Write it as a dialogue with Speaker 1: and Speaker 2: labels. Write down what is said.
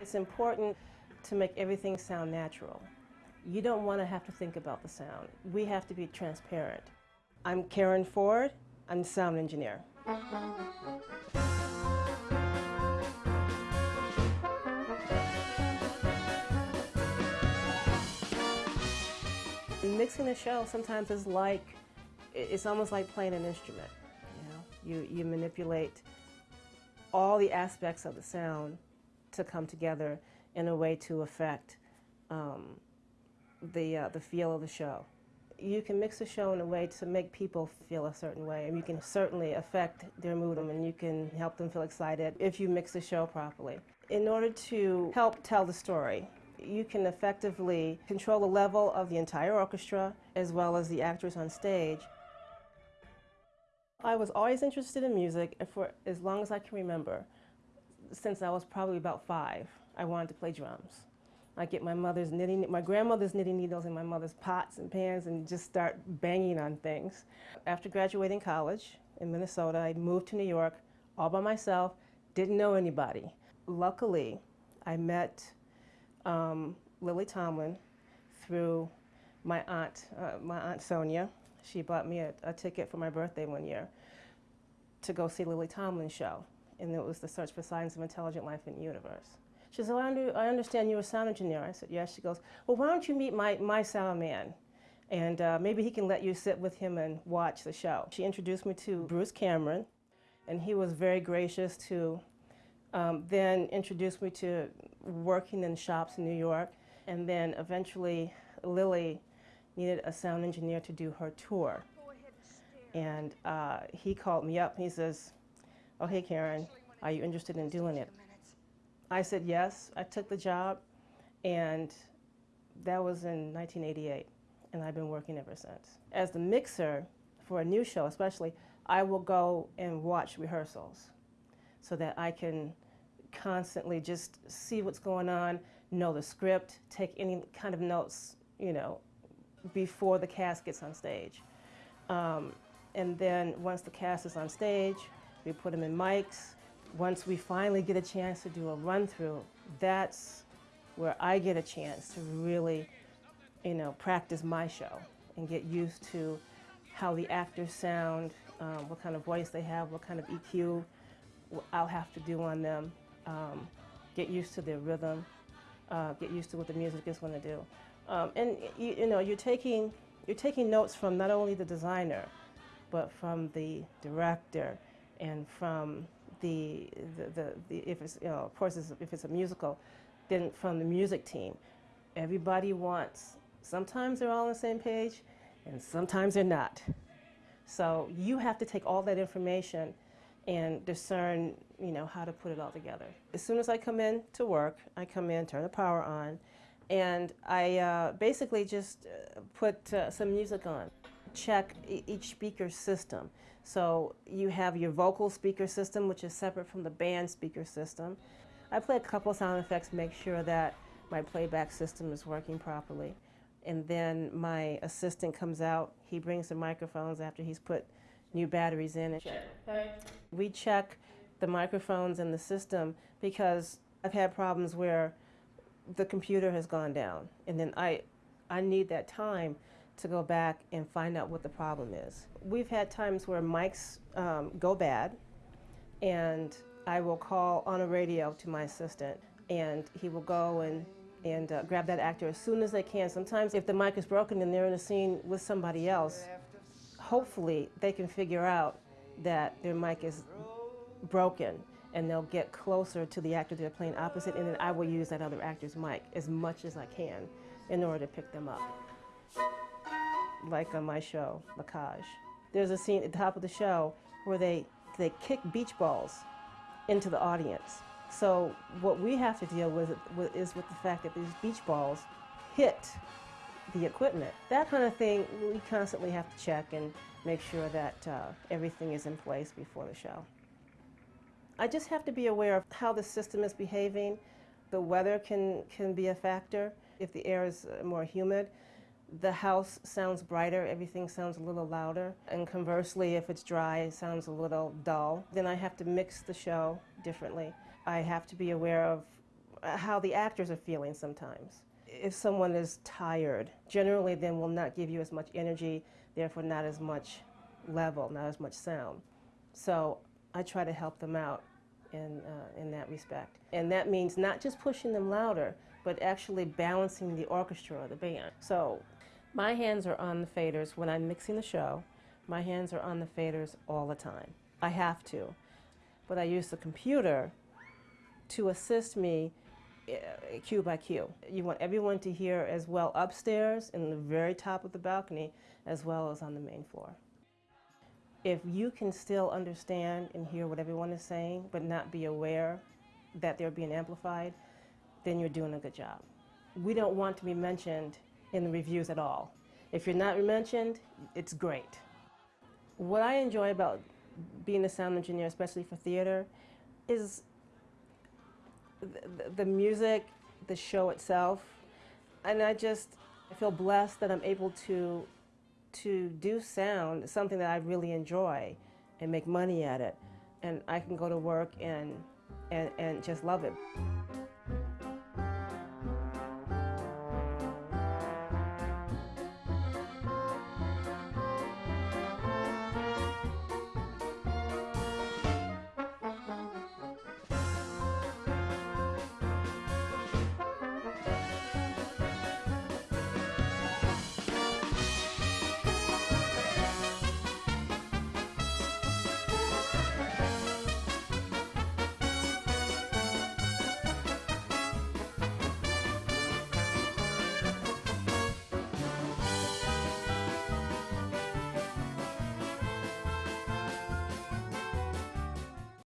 Speaker 1: It's important to make everything sound natural. You don't want to have to think about the sound. We have to be transparent. I'm Karen Ford. I'm sound engineer. Mixing a show sometimes is like, it's almost like playing an instrument. You know, you, you manipulate all the aspects of the sound to come together in a way to affect um, the, uh, the feel of the show. You can mix a show in a way to make people feel a certain way, and you can certainly affect their mood, and you can help them feel excited if you mix the show properly. In order to help tell the story, you can effectively control the level of the entire orchestra as well as the actors on stage. I was always interested in music for as long as I can remember. Since I was probably about five, I wanted to play drums. I get my mother's knitting, my grandmother's knitting needles in my mother's pots and pans and just start banging on things. After graduating college in Minnesota, I moved to New York all by myself, didn't know anybody. Luckily, I met um, Lily Tomlin through my aunt, uh, my aunt Sonia. She bought me a, a, ticket for my birthday one year to go see Lily Tomlin's show, and it was the Search for Signs of Intelligent Life in the Universe. She said, well, I, under, I understand you're a sound engineer. I said, yes. She goes, well, why don't you meet my, my sound man? And uh, maybe he can let you sit with him and watch the show. She introduced me to Bruce Cameron, and he was very gracious to um, then introduced me to working in shops in New York. And then eventually Lily needed a sound engineer to do her tour. And uh, he called me up and he says, oh, hey, Karen, are you interested in doing it? I said yes. I took the job, and that was in 1988, and I've been working ever since. As the mixer for a new show, especially, I will go and watch rehearsals so that I can constantly just see what's going on, know the script, take any kind of notes, you know, before the cast gets on stage. Um, and then once the cast is on stage, we put them in mics. Once we finally get a chance to do a run through, that's where I get a chance to really, you know, practice my show and get used to how the actors sound, um, what kind of voice they have, what kind of EQ I'll have to do on them, um, get used to their rhythm, uh, get used to what the music is going to do. Um, and you, you, know, you're taking, you're taking notes from not only the designer, but from the director and from the, the, the, the if it's, you know, of course, it's, if it's a musical, then from the music team. Everybody wants, sometimes they're all on the same page, and sometimes they're not. So you have to take all that information and discern, you know, how to put it all together. As soon as I come in to work, I come in, turn the power on, and I uh, basically just uh, put uh, some music on. Check each speaker system. So you have your vocal speaker system, which is separate from the band speaker system. I play a couple sound effects, make sure that my playback system is working properly. And then my assistant comes out, he brings the microphones after he's put new batteries in it. We check the microphones in the system because I've had problems where the computer has gone down and then I, I need that time to go back and find out what the problem is. We've had times where mics um, go bad and I will call on a radio to my assistant and he will go and, and uh, grab that actor as soon as they can. Sometimes if the mic is broken and they're in a scene with somebody else, hopefully they can figure out that their mic is broken and they'll get closer to the actor they're playing opposite and then I will use that other actor's mic as much as I can in order to pick them up. Like on my show, Macage. There's a scene at the top of the show where they, they kick beach balls into the audience. So what we have to deal with is with the fact that these beach balls hit the equipment. That kind of thing we constantly have to check and make sure that uh, everything is in place before the show. I just have to be aware of how the system is behaving. The weather can, can be a factor. If the air is uh, more humid, the house sounds brighter, everything sounds a little louder. And conversely, if it's dry, it sounds a little dull. Then I have to mix the show differently. I have to be aware of uh, how the actors are feeling sometimes. If someone is tired, generally then will not give you as much energy, therefore not as much level, not as much sound. So I try to help them out in, uh, in that respect. And that means not just pushing them louder, but actually balancing the orchestra or the band. So my hands are on the faders when I'm mixing the show. My hands are on the faders all the time. I have to. But I use the computer to assist me uh, cue by cue. You want everyone to hear as well upstairs in the very top of the balcony as well as on the main floor. If you can still understand and hear what everyone is saying but not be aware that they're being amplified, then you're doing a good job. We don't want to be mentioned in the reviews at all. If you're not mentioned, it's great. What I enjoy about being a sound engineer, especially for theater, is the, the music, the show itself, and I just I feel blessed that I'm able to to do sound, something that I really enjoy, and make money at it, and I can go to work and and, and just love it.